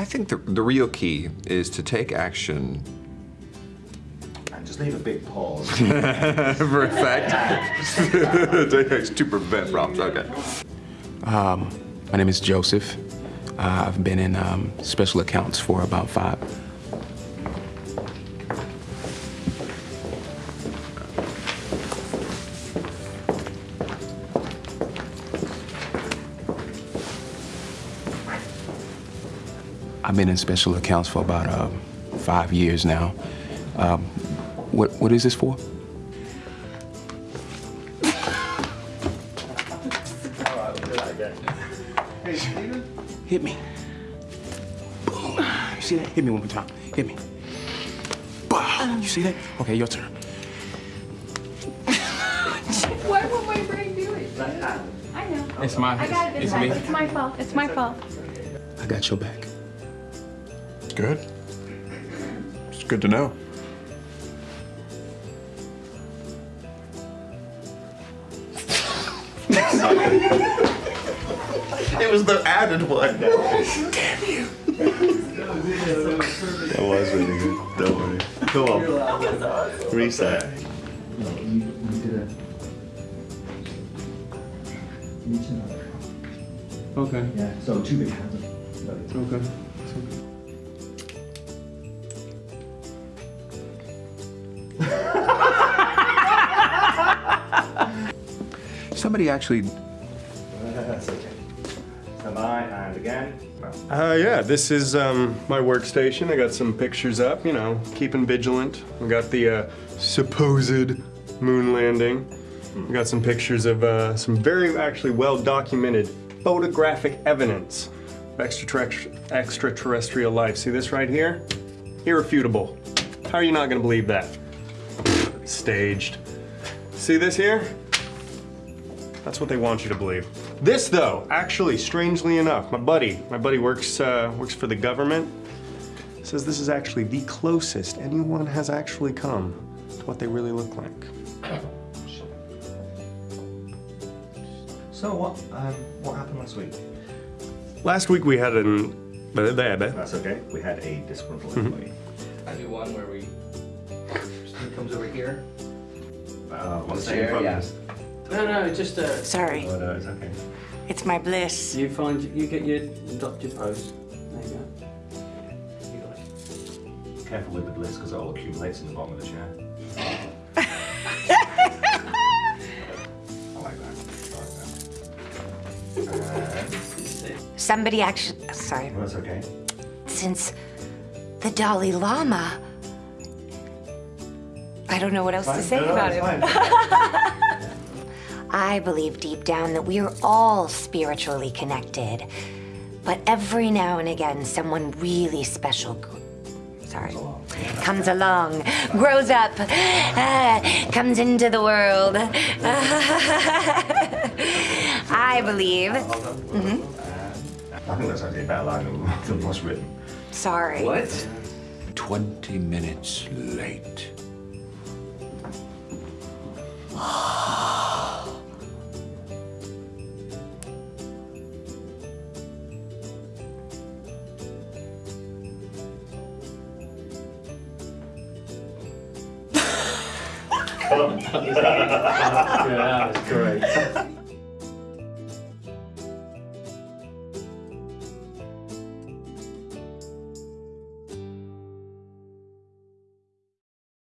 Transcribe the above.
I think the, the real key is to take action And just leave a big pause. for effect. Take action to prevent problems. Okay. My name is Joseph. Uh, I've been in um, special accounts for about five. I've been in special accounts for about uh, five years now. Um, what, what is this for? Hit me. Boom. You see that? Hit me one more time. Hit me. Bow. You see that? Okay, your turn. Why would my brain do it? I know. It's my. I got it It's this me. It's my fault. It's my fault. I got your back. Good. It's good to know. it was the added one. Damn you. That was really good. Don't worry. Go on. Reset. Okay. Yeah, so two big hands. Okay. Somebody actually That's and again. Uh, yeah, this is um, my workstation. I got some pictures up, you know, keeping vigilant. We got the uh, supposed moon landing. We got some pictures of uh, some very actually well documented photographic evidence of extraterrestrial life. See this right here? Irrefutable. How are you not gonna believe that? Staged. See this here? That's what they want you to believe. This, though, actually, strangely enough, my buddy, my buddy works uh, works for the government. Says this is actually the closest anyone has actually come to what they really look like. So what? Um, what happened last week? Last week we had an. there, there. That's okay. We had a disgruntled employee. I do one where we. Steve comes over here. Uh, what's There, the yeah. No, no, just uh, Sorry, Oh, no, it's okay. it's my bliss. you find you get your adopt your pose. There you go. You got it. Careful with the bliss because it all accumulates in the bottom of the chair. I like that. I like that. Uh, Somebody actually, sorry, well, that's okay. since the Dalai Lama, I don't know what else to say No, no, about it's him. fine. I believe deep down that we are all spiritually connected. But every now and again, someone really special, sorry, comes along, grows up, ah, comes into the world. I believe, I think that's actually a better line than, than what's written. sorry. What? 20 minutes late. That was great.